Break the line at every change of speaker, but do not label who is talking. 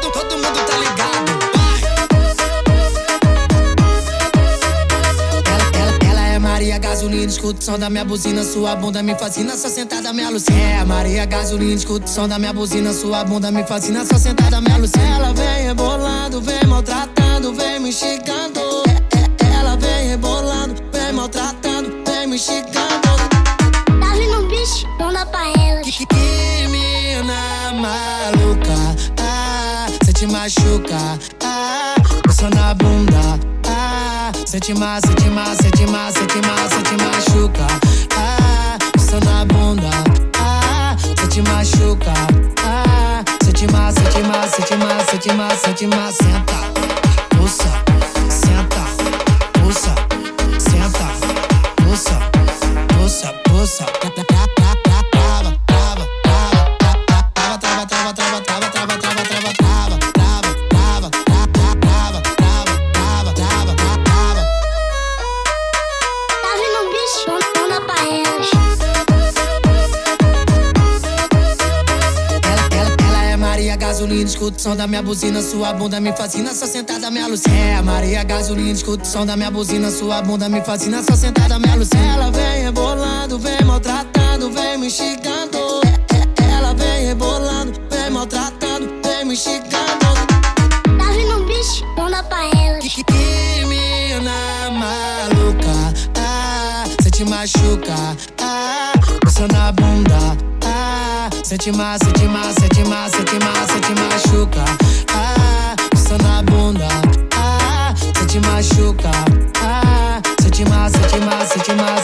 todo, todo mundo tá ligado. Ela, ela, ela é Maria Gasolina, escuta o som da minha buzina, sua bunda me fascina, só sentada me alucina. É Maria Gasolina, escuta o som da minha buzina, sua bunda me fascina, só sentada me alucina. Ela sente machuca. Ah, só na bunda. Ah, sente sente mais, sente mais, sente mais, sente machuca. Ah, só na bunda. Ah, sente machuca. Ah, sente mais, sente mais, sente mais, sente mais, sente mais, senta. Gasolina, escuta o som da minha buzina, sua bunda me fascina, só sentada me alucina. É Maria Gasolina, escuta o som da minha buzina, sua bunda me fascina, só sentada me alucina. Ela vem rebolando, vem maltratando, vem me xingando. É, é, ela vem rebolando, vem maltratando, vem me xingando.
Tá vindo um bicho, não dá pra elas.
Que, que mina maluca, ah, cê te machuca, ah, só na bunda, ah, cê te ma, cê te ma, cê te